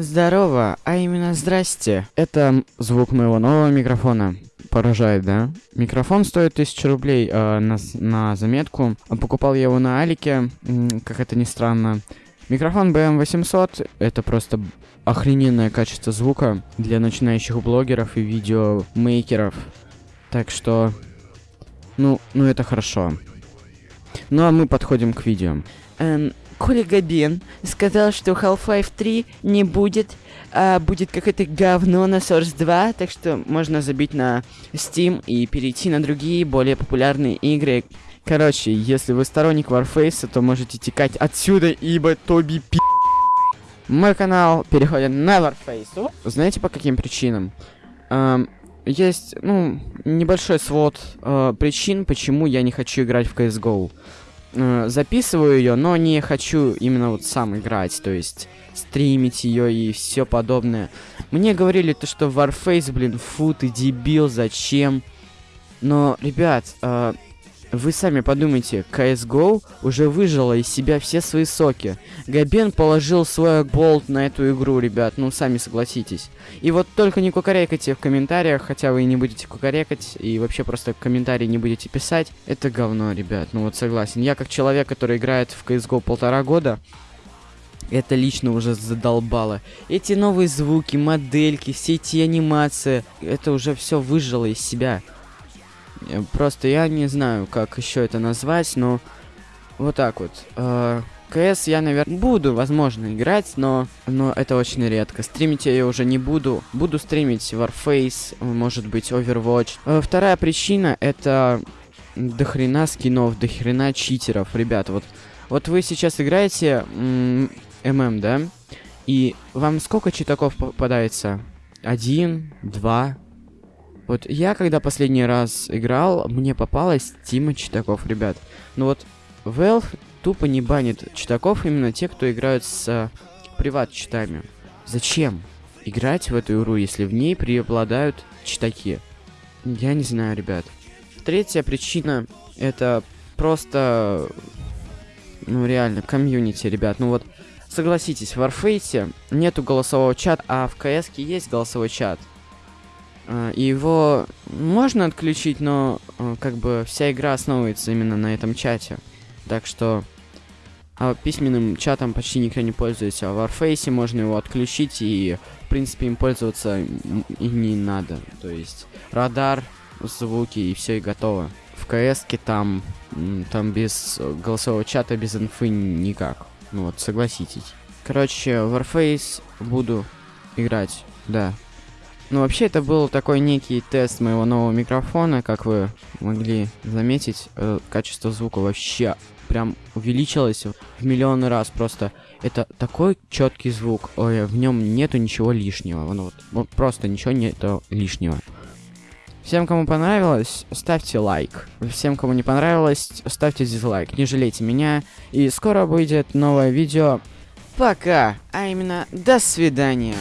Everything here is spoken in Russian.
Здорово, а именно здрасте. Это звук моего нового микрофона. Поражает, да? Микрофон стоит 1000 рублей э, на, на заметку. Покупал я его на Алике, как это ни странно. Микрофон BM800 это просто охрененное качество звука для начинающих блогеров и видеомейкеров. Так что, ну, ну это хорошо. Ну а мы подходим к видео. Эм, Коля Габен сказал, что Half-Life 3 не будет, а будет какое-то говно на Source 2, так что можно забить на Steam и перейти на другие, более популярные игры. Короче, если вы сторонник Warface, то можете текать отсюда, ибо Тоби пи... Мой канал переходит на Warface. Знаете, по каким причинам? Эм, есть, ну, небольшой свод э, причин, почему я не хочу играть в CSGO. Э, записываю ее, но не хочу именно вот сам играть, то есть стримить ее и все подобное. Мне говорили то, что Warface, блин, фу, ты дебил, зачем? Но, ребят, э, вы сами подумайте, CSGO уже выжила из себя все свои соки. Габен положил свой болт на эту игру, ребят, ну сами согласитесь. И вот только не кукарекайте в комментариях, хотя вы и не будете кукарекать, и вообще просто комментарии не будете писать. Это говно, ребят, ну вот согласен. Я как человек, который играет в CSGO полтора года, это лично уже задолбало. Эти новые звуки, модельки, все эти анимации, это уже все выжило из себя. Э, просто я не знаю, как еще это назвать, но вот так вот. Э, КС я, наверное, буду, возможно, играть, но, но это очень редко. Стримить я уже не буду. Буду стримить Warface, может быть, Overwatch. Э, вторая причина это дохрена скинов, дохрена читеров. Ребят, вот, вот вы сейчас играете ММ, да? И вам сколько читаков попадается? Один, два, вот я, когда последний раз играл, мне попалось Тима Читаков, ребят. Но вот Valve тупо не банит читаков именно те, кто играют с э, приват-читами. Зачем играть в эту игру, если в ней преобладают читаки? Я не знаю, ребят. Третья причина это просто, ну реально, комьюнити, ребят. Ну вот, согласитесь, в Warface нету голосового чата, а в CS есть голосовой чат. А, его можно отключить, но а, как бы вся игра основывается именно на этом чате. Так что а письменным чатом почти никто не пользуется. А в Warface можно его отключить и, в принципе, им пользоваться и не надо. То есть радар, звуки и все и готово. В КС там, там без голосового чата, без инфы никак. Ну вот, согласитесь. Короче, Warface буду играть, да. Ну, вообще, это был такой некий тест моего нового микрофона, как вы могли заметить. Э, качество звука вообще прям увеличилось в миллионы раз. Просто это такой четкий звук. Ой, в нем нету ничего лишнего. Вот, вот, вот просто ничего нету лишнего. Всем, кому понравилось, ставьте лайк. Всем, кому не понравилось, ставьте дизлайк. Не жалейте меня. И скоро выйдет новое видео. Пока. А именно, до свидания.